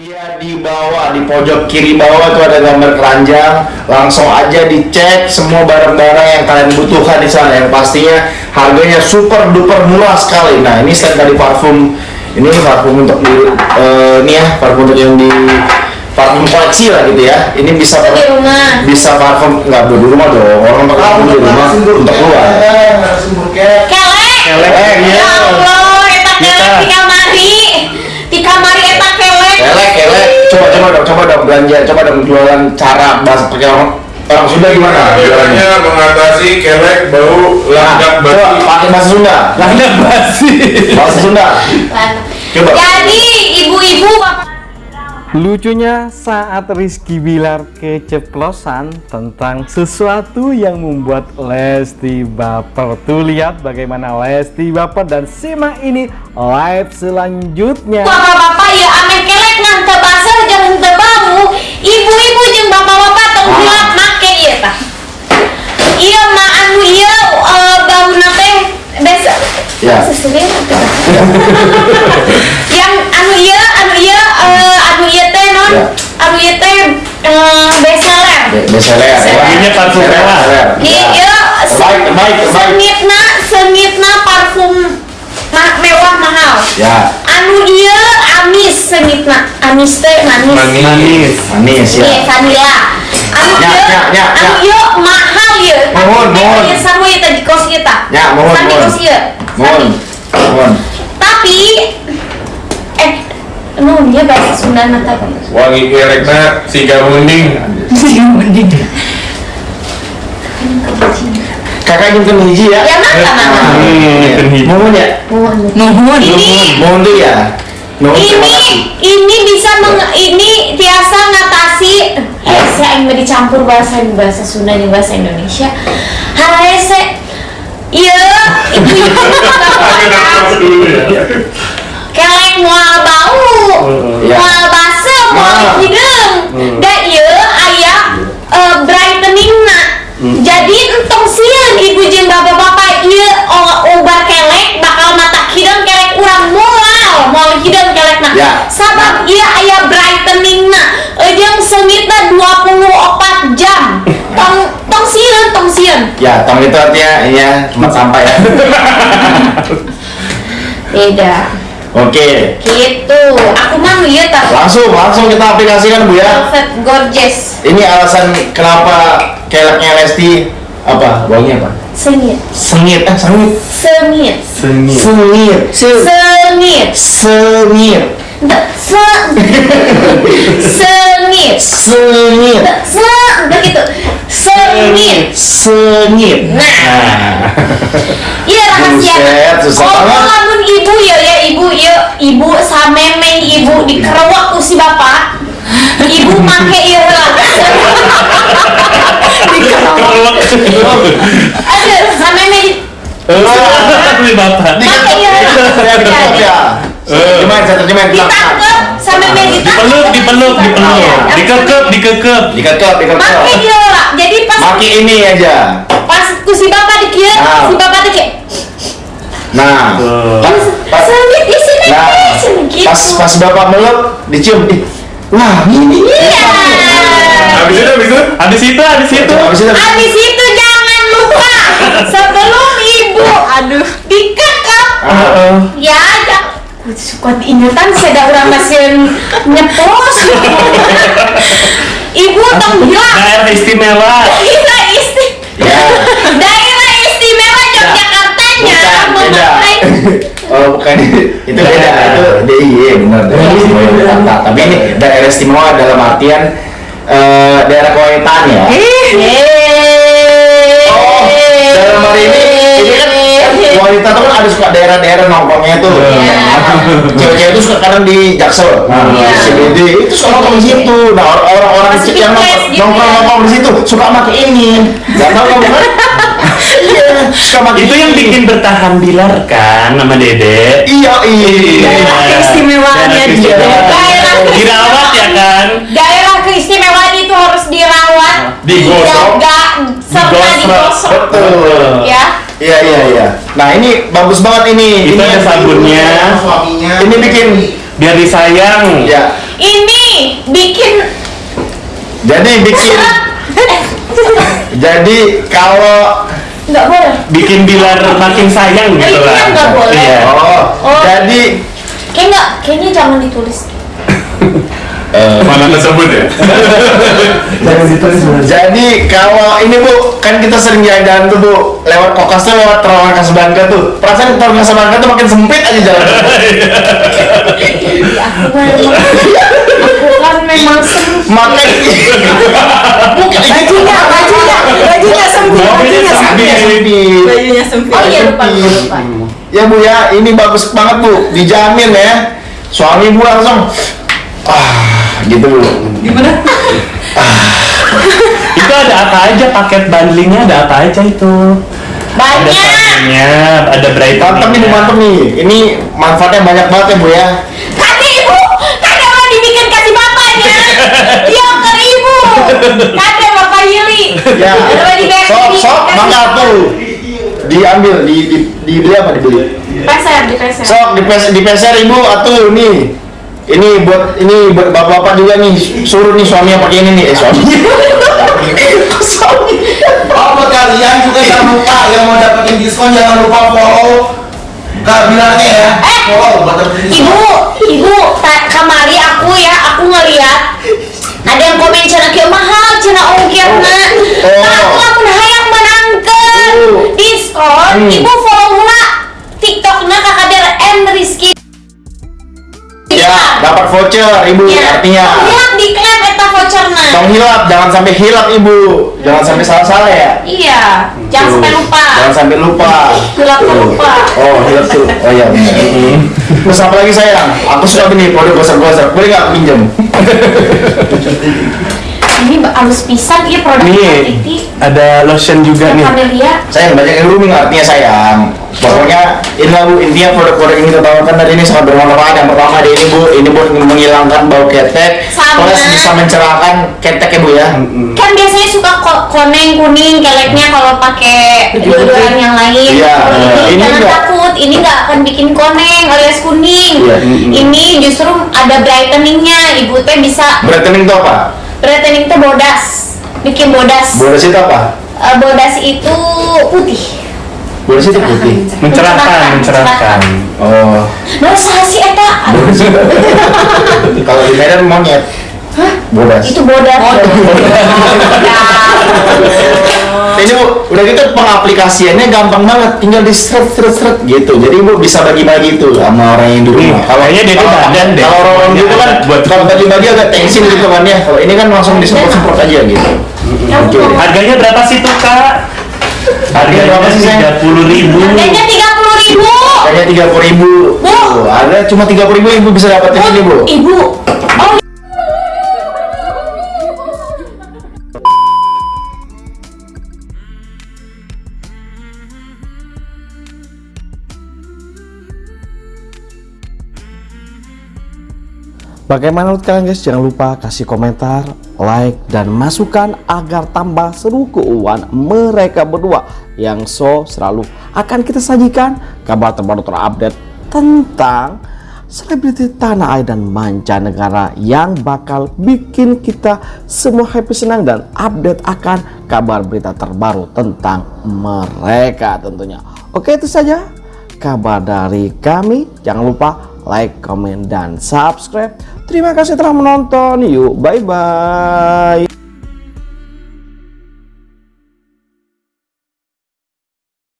Iya di bawah di pojok kiri bawah itu ada gambar keranjang. Langsung aja dicek semua barang-barang yang kalian butuhkan di sana. Yang pastinya harganya super duper murah sekali. Nah ini stand dari parfum. Ini parfum untuk di eh, ini ya parfum untuk yang di parfum koleksi lah gitu ya. Ini bisa Di rumah. bisa parfum nggak di rumah dong. Orang pakai parfum di rumah untuk keluar. Kelek. Kelek, eh, iya. Ya Allah, kelek Kita. di kamari. Di kamari eta kelek. Kelek, kelek. Coba, coba dong, coba dong belanja, coba dong jualan cara bahasa pakai orang orang Sunda gimana? Jualannya? Biasanya mengatasi kelek bau landak Nah, coba basi. pakai bahasa Sunda. Landak basi. Bahasa Sunda. Coba. Jadi ibu-ibu bapak Lucunya saat Rizky Bilar keceplosan tentang sesuatu yang membuat Lesti baper. Tuh lihat bagaimana Lesti baper dan simak ini live selanjutnya. bapak-bapak ya ame kelek nang teu bau. Ibu-ibu jeung bapak-bapak tong Ah. make ieu tah. Ieu mah anu ieu eh, bauna teh besa Ya. sesuai yang anu ieu anu ieu eh, anu ieu teh non Ya. anu ieu teh eh, bestseller Be- Bestseller. ya. Ini parfum mewah. Iya, Ya. iya, Terbaik, terbaik, terbaik. sengitna sengitna parfum ma- mewah mahal Ya. anu iya amis sengitna amis teh manis Manis. Manis. Manis ya. iya vanila anu Ya, iya ya, ya, anu ya. mahal ya Mohon, mohon. iya sarua ieu teh di kos ieu tah Ya, mohon, Sami mohon. kos ieu Mohon. Mohon. tapi eh nu dia bahasa Sunda nata Wangi kelekna siga munding. Kakak ingin ke hiji ya. ya mangga mangga Hmm, Mohon ya. Nuhun. Ini Mohon tuh ya. Terima ini ini bisa meng, ini biasa ngatasi. Eh saya ingin dicampur bahasa bahasa Sunda dan bahasa Indonesia. Harese iya. Itu ya. kelek mual bau. Ya. mual basa mual hidung da iya aya eh, brightening na jadi entong sieun ibu jeung bapak-bapak ieu o- obat kelek bakal mata hidung kelek urang moal moal hidung kelek na Ya. sabab ieu aya brightening na jeung sengitna 24 jam tong tong sieun tong sieun Ya, tong itu artinya ya tempat sampah ya. beda Oke. gitu aku mah ieu tah Langsung, langsung kita aplikasikan Bu ya. Velvet gorgeous Ini alasan kenapa keleknya Lesti apa? Baunya apa? sengit Sengit, eh sengit. sengit Sengit. Sengit. sengit Sengit. Se sengit. Sengit. Se begitu sengit. Sengit. Nah. iya rahasia. Oh lamun ibu ya ya ibu ya ibu sameme ibu dikerewak ku si bapak. Ibu make ieu lah aduh sameme di Beli bapak. make ieu Saya ya. Gimana saya terjemahin ditangkep sameme ditangkep Dipeluk, dipeluk, dipeluk. Dikekep, dikekep. Dikekep, make dikekep. ieu lah jadi pas Maki ini aja. pas ku si bapak dikieu Nah. si bapak dikieu Nah, pas, pas, sengit di sini nah, di sini gitu pas, pas bapak meluk, dicium. Ih, Wah, ini. iya Habis itu habis itu Habis itu, habis itu. Habis itu, Habis itu jangan lupa sebelum ibu aduh dikekep Heeh. ya ada suka ingetan saya orang masih nyeplos ibu tong bilang Daerah istimewa. daerah isti Ya. daerah istimewa Yogyakartanya Bukan, beda. Oh, bukan itu beda, itu DIY benar. Daerah istimewa Yogyakarta. Tapi ini daerah istimewa dalam artian eh, daerah kewahitan ya. Wanita tuh kan ada suka daerah-daerah nongkrongnya tuh. Iya. Cewek-cewek itu suka kadang di Jaksel, nah, Iya. di CBD itu suka nongkrong di situ. Nah, or- orang-orang yang gitu nongkrong-nongkrong di situ suka pakai ini. Gak tau kamu kan? Iya, Itu yang bikin bertahan Bilar kan nama Dede. Iya, iya. Daerah keistimewaannya dia. Dirawat ya kan? daerah keistimewaan itu harus dirawat Digosok. dijaga serta digosok Betul. ya Iya, iya, iya. Nah, ini bagus banget ini. Itu ini ada sabunnya. Ini bikin Biar disayang. ya. ini bikin Jadi bikin jadi kalau nggak boleh bikin bilar makin sayang gitu itu lah nggak boleh. Iya. oh, Oh. jadi kayak nggak kayaknya jangan ditulis Mana tersebut ya? jadi kalau ini bu kan kita sering jalan-jalan tuh bu. Lewat kokas tuh lewat terowongan Kasablanca tuh. Perasaan terowongan Kasablanca tuh makin sempit aja jalan. Aku kan memang sempit makanya bukan bajunya bajunya bajunya sempit bajunya sempit. bajunya sempit. Oh iya lupa lupa, lupa. Ya bu ya, ini bagus banget bu, dijamin ya. Suami bu langsung, ah gitu gimana itu ada apa aja paket bundlingnya ada apa aja itu ada banyak pastinya ada bright Mantap nih bu, mantap nih. Ini manfaatnya banyak banget ya bu ya. Kata ibu, kata mau dibikin kasih bapaknya. Dia ke ibu. Kata bapak Yuli. Ya, sok sok, mangga tuh. Diambil, di, di, dibeli apa dibeli? Peser, di peser. Sok di pes di peser ibu atuh nih. Ini buat ini buat bapak-bapak juga nih suruh nih suaminya pakai ini nih eh suami. suami. Buat kalian juga jangan lupa yang mau dapetin diskon jangan lupa follow Kak bilangnya ya. Eh, Follow buat dapetin diskon. Ibu, ibu, kemari aku ya, aku ngeliat ada yang komen cina kieu mahal cina ongkirna. Voucher ibu Ya. artinya. Lihat di klep eta voucherna. Tong hilap, jangan sampai hilap ibu. Jangan sampai salah-salah ya. Iya, jangan sampai lupa. Jangan sampai lupa. Hilap tuh lupa. Oh, hilap tuh. Oh iya. benar. Terus apa lagi sayang? Aku suka ini produk gosok-gosok. Boleh nggak pinjam? Ini halus pisan iya produk nih Titi. ada lotion juga nih Camellia. Sayang banyak yang rooming artinya sayang. Pokoknya inilah bu intinya produk-produk yang kita tawarkan hari ini sangat bermanfaat. Yang pertama ada ini bu, ini buat menghilangkan bau ketek, Sama. plus bisa mencerahkan ketek ya bu ya. Kan biasanya suka ko- koneng kuning keleknya kalau pakai deodoran yang lain. Iya. Kalau ini, Ini jangan enggak. takut, ini nggak akan bikin koneng alias kuning. Iya. Ini justru ada brightening-nya. Ibu teh bisa Brightening itu apa? brightening teh bodas, bikin bodas. Bodas itu apa? Eh, bodas itu putih. Bodas itu putih. mencerahkan mencerahkan Oh. Nah, sih eta? Bodas itu. Kalau di Medan monyet. Bodas. Itu bodas. Ini bu, udah gitu pengaplikasiannya gampang banget, tinggal di seret seret seret gitu. Jadi bu bisa bagi-bagi tuh sama orang yang di rumah. Hmm, kayaknya dia tuh kalau- badan deh. Kalau orang gitu kan Buat- kalau bagi-bagi agak tensin gitu kan ya. Kalau ini kan langsung disemprot-semprot aja gitu. Oke. harganya berapa sih tuh kak Harganya berapa sih, tiga puluh ribu Harganya tiga puluh ribu. Harganya tiga puluh ribu. Bu. ada cuma tiga puluh ribu ibu bisa dapetin ini bu. Ibu. Oh, Bagaimana menurut kalian guys? Jangan lupa kasih komentar, like, dan masukan agar tambah seru keuangan mereka berdua yang so selalu akan kita sajikan kabar terbaru terupdate tentang selebriti tanah air dan mancanegara yang bakal bikin kita semua happy senang dan update akan kabar berita terbaru tentang mereka tentunya. Oke itu saja kabar dari kami. Jangan lupa like, comment, dan subscribe. Terima kasih telah menonton. Yuk, bye-bye.